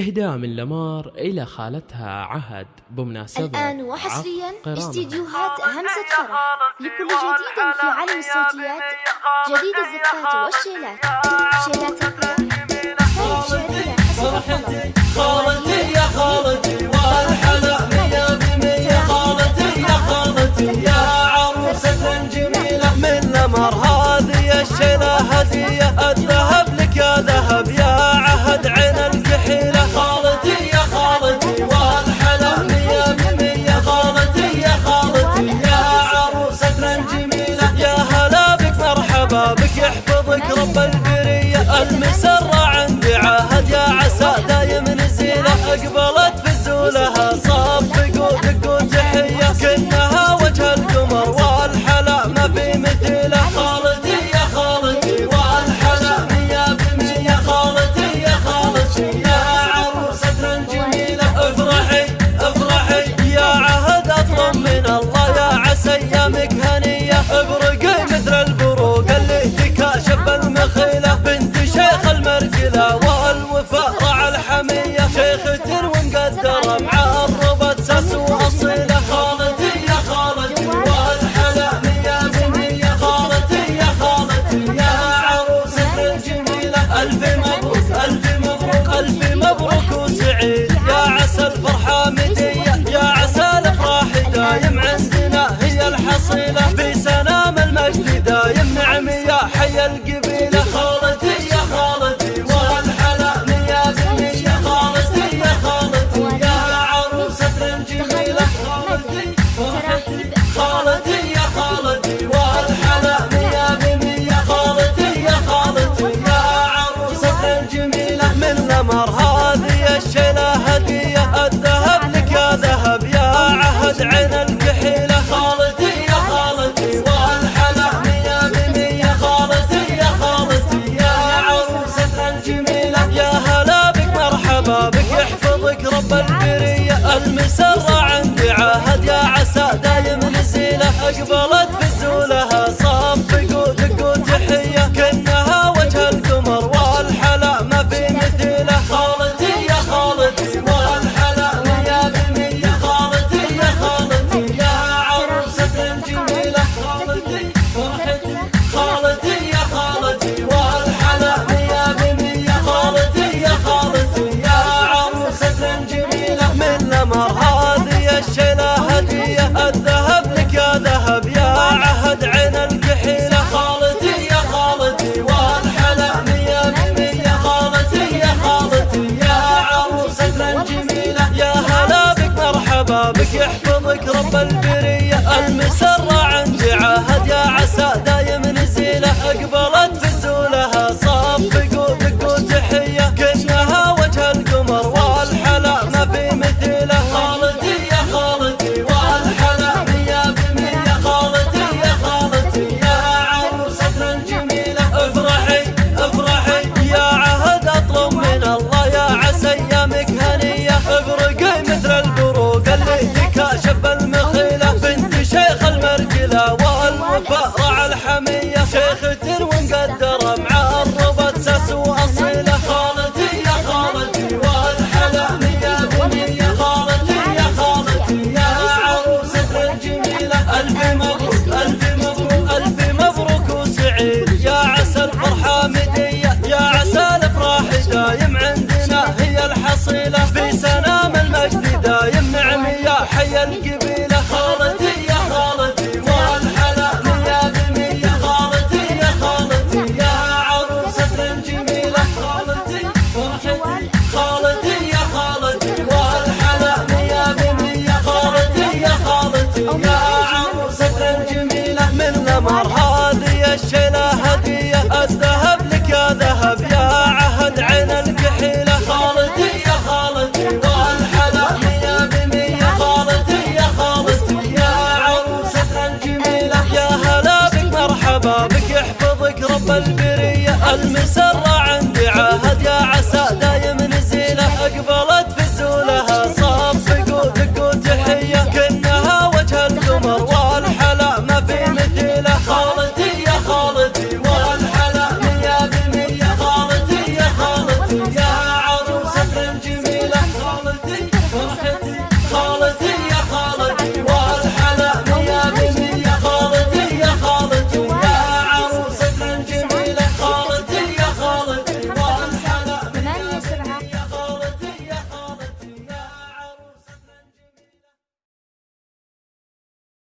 إهداء من لمار إلى خالتها عهد بمناسبة الآن وحصريا استديوهات همسة فرح لكل جديد في عالم الصوتيات جديد الزفات والشيلات. شيلات الفرح خالتي خالتي خالتي يا خالتي والحب يحفظك رب البرية المسرة عندي عهد يا عسى دايم نزيلة أقبلت فزولها صفق ودق وتحية كنها وجه القمر والحلا ما في مثيلة. خالتي يا خالتي والحلا مية بمية خالتي يا خالتي يا عروسة الجميلة افرحي افرحي يا عهد أطلب من الله يا عسى أيامك هنية بالبرية المسرة عندي عهد يا عسى دايم نزيلة أقبلت بزولها صار يحفظك رب البرية. المسرع عندي عهد يا عسى ألف مبروك ألف مبروك ألف مبروك وسعيد. يا عسى الفرحة مدية دايم عندنا هي الحصيلة في سنام المجد دايم نعمية. حي القبيلة الجبرية المسرة